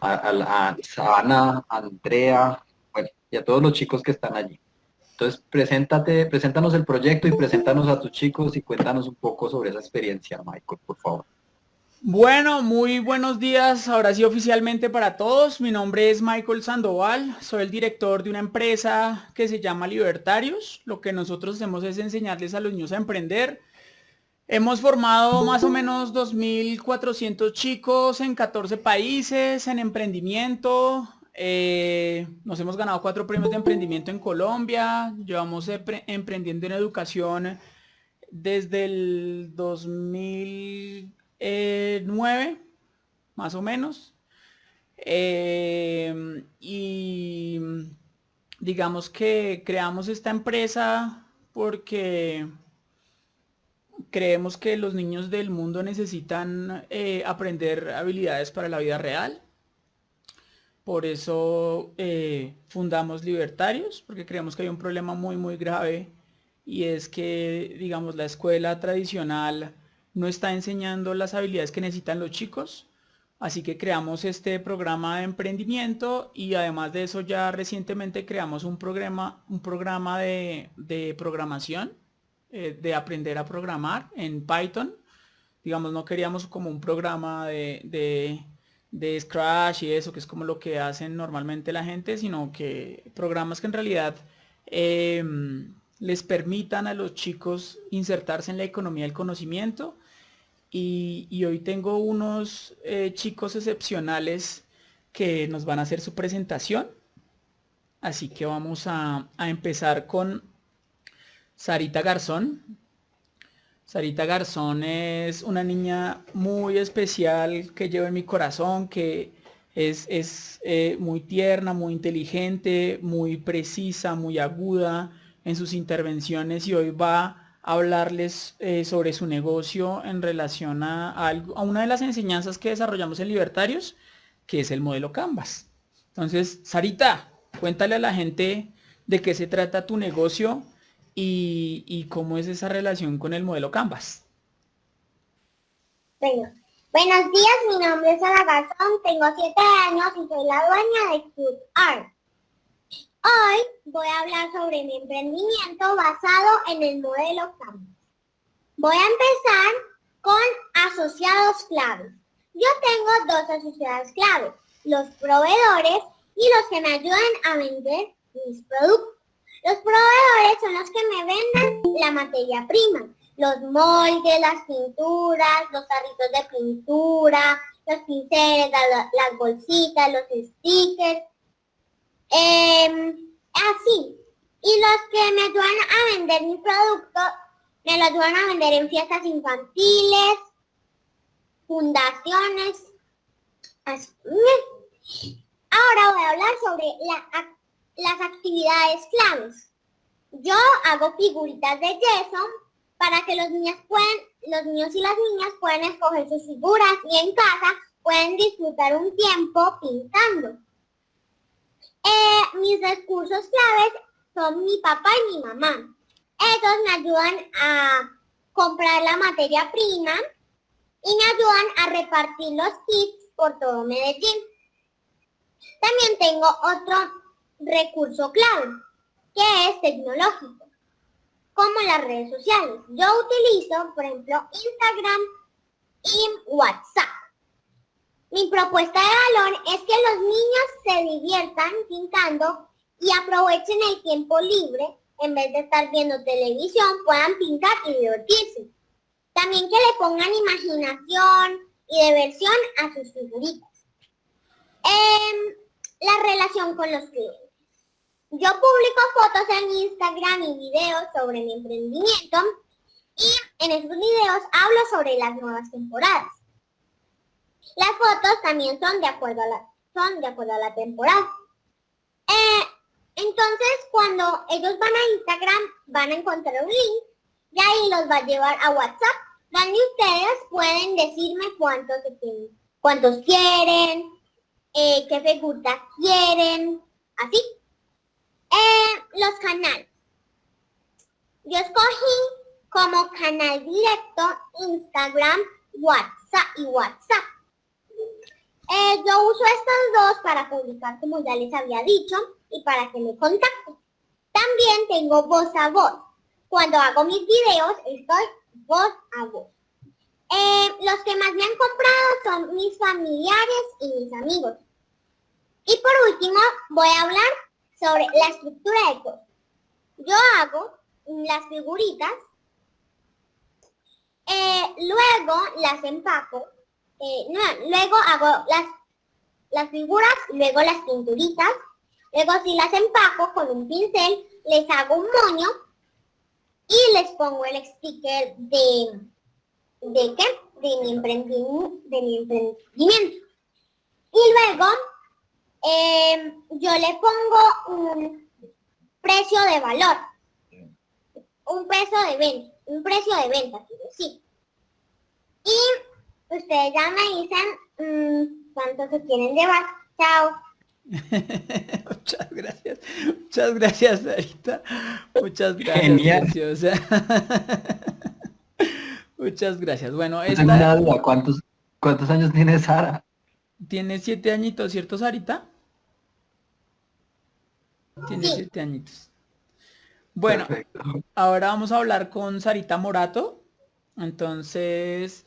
a, Sana, Andrea, bueno, y a todos los chicos que están allí. Entonces, preséntate, preséntanos el proyecto y preséntanos a tus chicos y cuéntanos un poco sobre esa experiencia, Michael, por favor. Bueno, muy buenos días, ahora sí oficialmente para todos. Mi nombre es Michael Sandoval, soy el director de una empresa que se llama Libertarios. Lo que nosotros hacemos es enseñarles a los niños a emprender. Hemos formado más o menos 2.400 chicos en 14 países en emprendimiento. Eh, nos hemos ganado cuatro premios de emprendimiento en Colombia. Llevamos emprendiendo en educación desde el 2000 eh, nueve, más o menos. Eh, y digamos que creamos esta empresa porque creemos que los niños del mundo necesitan eh, aprender habilidades para la vida real. Por eso fundamos Libertarios, porque creemos que hay un problema muy, muy grave y es que, digamos, la escuela tradicional no está enseñando las habilidades que necesitan los chicos. Así que creamos este programa de emprendimiento y además de eso ya recientemente creamos un programa, un programa de, programación, eh, de aprender a programar en Python. Digamos, no queríamos como un programa de, de, Scratch y eso, que es como lo que hacen normalmente la gente, sino que programas que en realidad em, les permitan a los chicos insertarse en la economía del conocimiento y, hoy tengo unos eh, chicos excepcionales que nos van a hacer su presentación. Así que vamos a, empezar con Sarita Garzón. Sarita Garzón es una niña muy especial que llevo en mi corazón, que es, eh, muy tierna, muy inteligente, muy precisa, muy aguda en sus intervenciones y hoy va hablarles eh, sobre su negocio en relación a, a, una de las enseñanzas que desarrollamos en Libertarios, que es el modelo Canvas. Entonces, Sarita, cuéntale a la gente de qué se trata tu negocio y, cómo es esa relación con el modelo Canvas. Bueno, buenos días, mi nombre es Ana Garzón, tengo 7 años y soy la dueña de. Hoy voy a hablar sobre mi emprendimiento basado en el modelo Canvas. Voy a empezar con asociados claves. Yo tengo dos asociados claves, los proveedores y los que me ayudan a vender mis productos. Los proveedores son los que me venden la materia prima, los moldes, las pinturas, los tarritos de pintura, los pinceles, las bolsitas, los stickers, Em, así. Y los que me ayudan a vender mi producto, me lo ayudan a vender en fiestas infantiles, fundaciones. Ahora voy a hablar sobre las actividades claves. Yo hago figuritas de yeso para que los niños puedan, los niños y las niñas puedan escoger sus figuras y en casa pueden disfrutar un tiempo pintando. Eh, mis recursos claves son mi papá y mi mamá. Ellos me ayudan a comprar la materia prima y me ayudan a repartir los kits por todo Medellín. También tengo otro recurso clave, que es tecnológico, como las redes sociales. Yo utilizo, por ejemplo, Instagram y WhatsApp. Mi propuesta de valor es que los niños se diviertan pintando y aprovechen el tiempo libre, en vez de estar viendo televisión, puedan pintar y divertirse. También que le pongan imaginación y diversión a sus figuritas. Em, la relación con los clientes. Yo publico fotos en Instagram y videos sobre mi emprendimiento y en esos videos hablo sobre las nuevas temporadas. Las fotos también son de acuerdo a la, son de acuerdo a la temporada. Eh, entonces, cuando ellos van a Instagram, van a encontrar un link y ahí los va a llevar a WhatsApp, donde ustedes pueden decirme cuántos, cuántos quieren, eh, qué figuras quieren, así. Eh, los canales. Yo escogí como canal directo Instagram, WhatsApp y WhatsApp. Eh, yo uso estos dos para publicar, como ya les había dicho, y para que me contacten. También tengo voz a voz. Cuando hago mis videos, estoy voz a voz. Eh, los que más me han comprado son mis familiares y mis amigos. Y por último, voy a hablar sobre la estructura de cosas. Yo hago las figuritas, eh, luego las empaco, luego hago las, las figuras, luego las pinturitas, luego si las empaco con un pincel, les hago un moño y les pongo el sticker de, ¿de qué? De mi emprendimiento. De mi emprendimiento. Y luego em, yo le pongo un precio de valor. Un precio de venta. Un precio de venta, decir. Y ustedes ya me dicen mmm, cuánto se quieren llevar. Chao. Muchas gracias. Muchas gracias, Sarita. Muchas gracias. Genial. Muchas gracias. Bueno, esta... ¿Cuántos, ¿Cuántos años tiene Sara? Tiene siete añitos, ¿cierto, Sarita? Tiene siete añitos. Bueno, ahora vamos a hablar con Sarita Morato. Entonces,